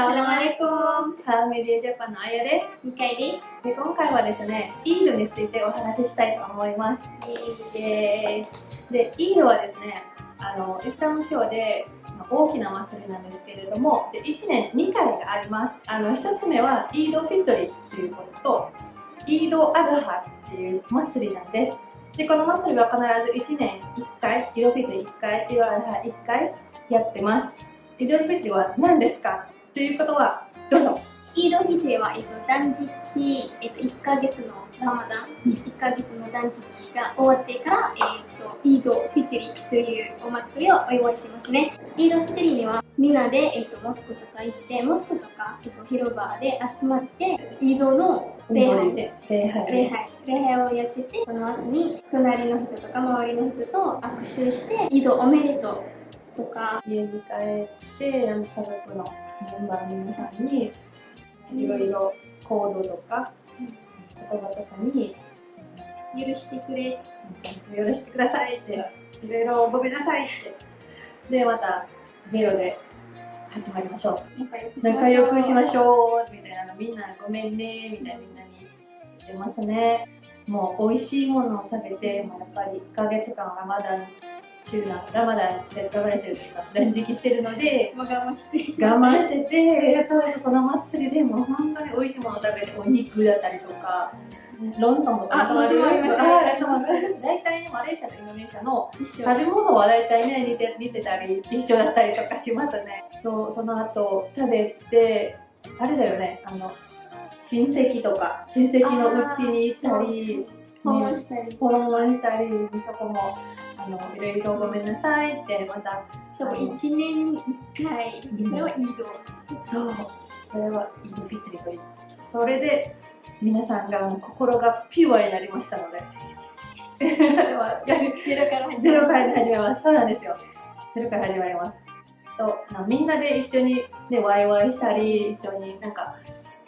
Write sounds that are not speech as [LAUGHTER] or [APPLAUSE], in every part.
サラマレコンカーメディアジャパンのあやです。2回です。で今回はですねイードについてお話ししたいと思います。でイードはですねあのイスラム教で大きな祭りなんですけれどもで1年2回があります。あの1つ目はイードフィットリっていうこととイードアドハっていう祭りなんです。でこの祭りは必ず1年1回イードフィットリ1回イードアドハ1回やってます。イードフィットリは何ですか？ということはどうぞ。イードフィトリは、えっと、断食、えっと、1ヶ月のラマダン、1ヶ月の断食が終わってから、えっと、イードフィトリというお祭りをお祝いしますね。イードフィトリにはみんなで、えっと、モスクとか行って、モスクとか、えっと、広場で集まって、イードの礼拝で礼拝。礼拝。礼拝をやっててその後に隣の人とか周りの人と握手して「イードおめでとう」とか。家に帰ってあの家族のメンバー皆さんにいろいろコードとか言葉とかに「許してくれ」許してくださいっていろいろごめんなさいって。でまたゼロで始まりましょう。仲良くしましう。ょう。みたいなのみんなごめんね。みたいなみんなに言ってますね。もう美味しいものを食べてもうやっぱり1ヶ月間ラマダン中なラマダンしてるラマダンしてるというか断食してるので我慢して。我慢しててそうそうこの祭りでもう本当に美味しいものを食べてお肉だったりとかロンドンもあロンドンもあります。大体ねマレーシアとインドネシアの食べ物は大体ね似て似てたり一緒だったりとかしますね。とその後食べてあれだよねあの親戚とか親戚のうちに行ったり訪問したり訪問したりそこもあのいろいろごめんなさいってまたでも1年に1回それはイードそうそれはイードフィットリと言いますそれで皆さんがもう心がピュアになりましたのでゼロから始ゼロから始めます。そうなんですよ。ゼロから始まります。と、なみんなで一緒にね、ワイワイしたり、一緒になんか、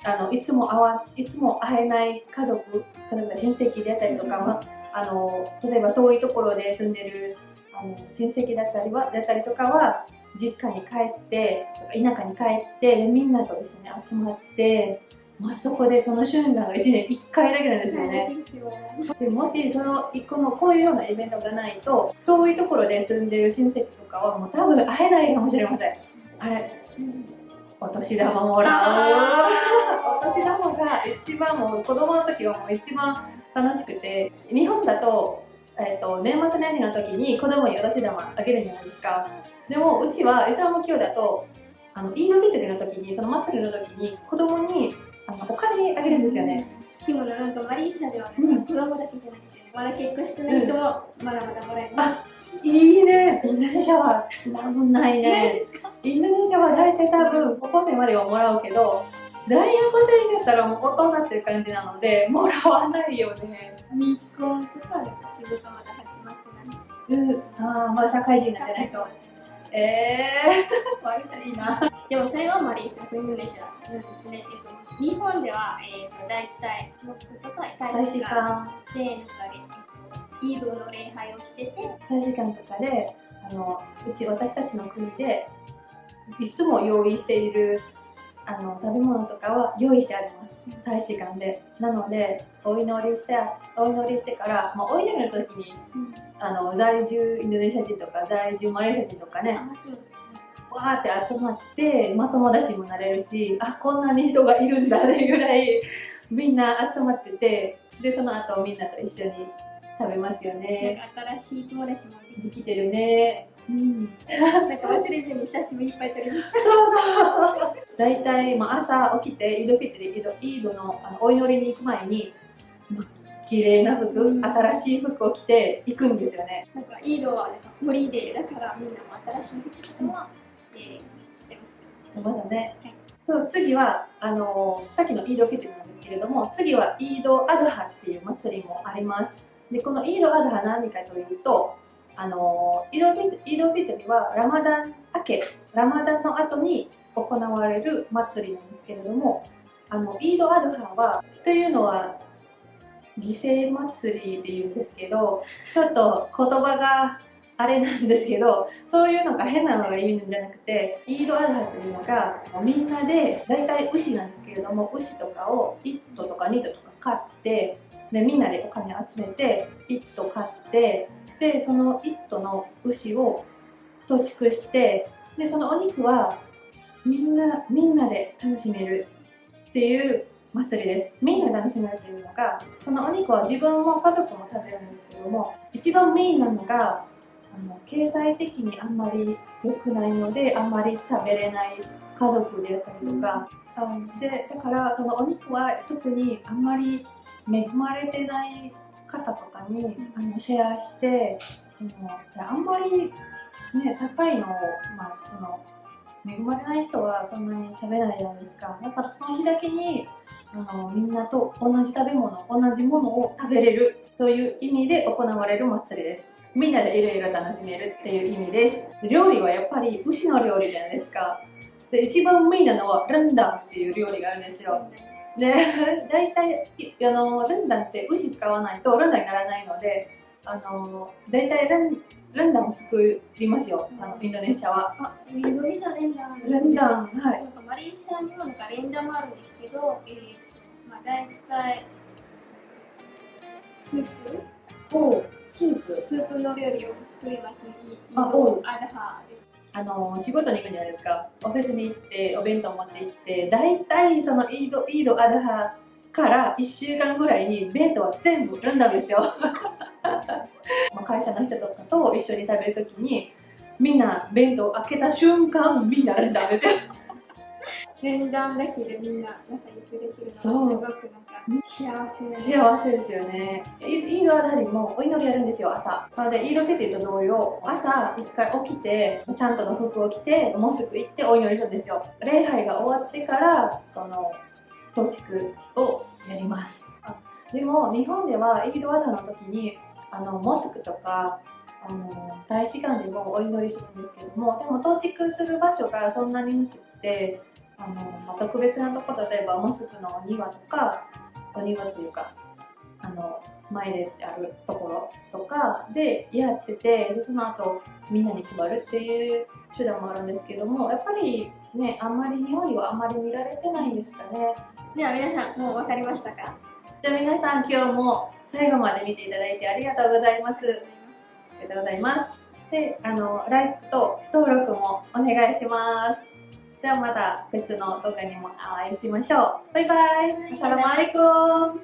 あの、いつも会わ、いつも会えない家族、例えば親戚であったりとか、まあの、例えば遠いところで住んでる、あの、親戚だったりは、だったりとかは、実家に帰って、田舎に帰って、でみんなと一緒に集まって、まあ、そこでその瞬間が1年1回だけなんですよね。でもしその一個もこういうようなイベントがないと遠いところで住んでる親戚とかはもう多分会えないかもしれません。あれお年玉もらう。お年玉が一番もう子供の時はもう一番楽しくて日本だと,、えっと年末年始の時に子供にお年玉あげるじゃないですか。でもうちはイスラム教だとあのイードフィートリの時にその祭りの時に子供にあのお金あげるんですよね。でもなんかマレーシアではね、うん。子供だけじゃなくて、まだ結婚してない人もまだまだもらえます。いいね。インドネシアは多分ないないねインドネシアは大体多分高校生まではもらうけど大学生になったらもう大人っていう感じなのでもらわないよね。未婚とか仕事まだ始まってない。うん。ああまだ社会人になってないと。ええー、[LAUGHS] いいな。でもそれはインドネシアなんですね。えっと日本では、えっと大体モスクとか大大使使館。館でなんか、えっとイードの礼拝をしてて、大使館とかであのうち私たちの国でいつも用意しているあの食べ物とかは用意してあります。大使館で。なのでお祈りしてお祈りしてから、まあ、お祈りの時にあの在住インドネシア人とか在住マレーシア人とかね。わーって集まって、まあ、友達にもなれるしあこんなに人がいるんだっていうぐらいみんな集まっててでその後みんなと一緒に食べますよね。新しい友達もできてるねうん。て、なんか忘れずに写真もいっぱい撮ります。そうそう [LAUGHS] 大体、まあ、朝起きてイードフィットリイードイードのあのお祈りに行く前に、まあ、綺麗な服、うん。新しい服を着て行くんですよね。なんかイードはなんかホリデーだからみんなも新しい服とかも、えー、着てます。まだね、はい。そう次はあのさっきのイードフィトルなんですけれども次はイードアドハっていう祭りもあります。でこのイードアドハ何かというとあのイードフィトイドフィトルはラマダン明けラマダンの後に行われる祭りなんですけれどもあのイードアドハはというのは犠牲祭りっていうんですけどちょっと言葉があれなんですけど、そういうのが変なのが意味なんじゃなくて、イードアルハというのが、みんなで、大体牛なんですけれども、牛とかを1頭とか2頭とか買って、で、みんなでお金集めて、1頭買って、で、その1頭の牛を土畜して、で、そのお肉はみんな、みんなで楽しめるっていう祭りです。みんな楽しめるというのが、そのお肉は自分も家族も食べるんですけども、一番メインなのが、あの経済的にあんまり良くないので、あんまり食べれない家族であったりとか、うん、でだからそのお肉は特にあんまり恵まれてない方とかにあのシェアしてそのあんまり、ね、高いのを、まあ、その恵まれない人はそんなに食べないじゃないですか。だからその日だけにあのみんなと同じ食べ物同じものを食べれるという意味で行われる祭りです。みんなでいろいろ楽しめるっていう意味です料理はやっぱり牛の料理じゃないですかで一番メインなのはランダンっていう料理があるんですよで [LAUGHS] 大体あのランダンって牛使わないとランダンにならないのであの大体ランランダンを作りますよ、あのインドネシアは。あ、緑のレンダン。レンダン、はい。なんかマレーシアにもなんかレンダンもあるんですけど、えー、まあ大体スープをスープスープの料理を作りますね。イードアルハです。あの仕事に行くじゃないですか？オフィスに行ってお弁当持って行って大体そのイードイードアルハから1週間ぐらいに弁当は全部産んだんですよ [LAUGHS] 会社の人とかと一緒に食べるときにみんな弁当開けた瞬間みんな産んだんですよ [LAUGHS] 連弾だけでみんな仲良くできるのはすごくなんか幸せ幸せですよね。イードアダリもお祈りやるんですよ朝。なのでイードフェティと同様朝一回起きてちゃんとの服を着てモスク行ってお祈りするんですよ。礼拝が終わってからその増築をやります。でも日本ではイードアダの時にあのモスクとかあの大使館でもお祈りするんですけどもでも到築する場所がそんなになくてあの、まあ、特別なとこ例えばモスクの庭とかお庭というかあの前であるところとかでやっててでその後みんなに配るっていう手段もあるんですけどもやっぱりねあんまり日本にはあんまり見られてないんですかね。では皆さんもう分かりましたか？じゃあ皆さん今日も最後まで見ていただいてありがとうございます。ありがとうございます。であの LIKE と登録もお願いしますではまた別の動画にもお会いしましょう。バイバイ。アサラマアレコン。